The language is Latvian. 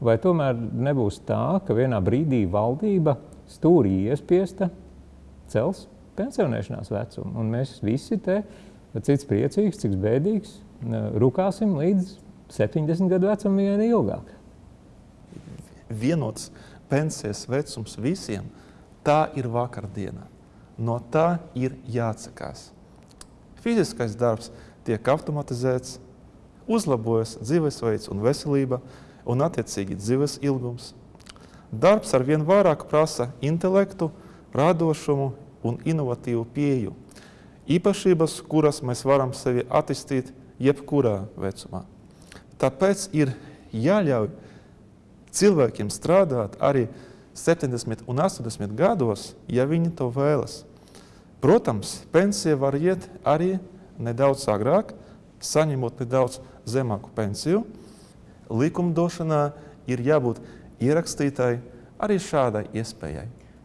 vai tomēr nebūs tā, ka vienā brīdī valdība stūrī iespiesta cels pensionēšanās vecumu, un mēs visi te, cits priecīgs, cits bēdīgs, rukāsim līdz 70 gadu vecumam vien ilgāk. Vienots pensijas vecums visiem, tā ir vakardiena. No tā ir jāatsakās. Fiziskais darbs tiek automatizēts, uzlabojas dzīvesveids un veselība, un attiecīgi dzīves ilgums. Darbs ar vien vairāk prasa intelektu, radošumu un inovatīvu pieju. Īpašības, kuras mēs varam sevi attīstīt jebkurā vecumā. Tāpēc ir jāļauj cilvēkiem strādāt arī 70 un 80 gados, ja viņi to vēlas. Protams, pensija var iet arī nedaudz agrāk, saņemot nedaudz zemāku pensiju. Likumdošanā ir jābūt ierakstītai arī šādai iespējai.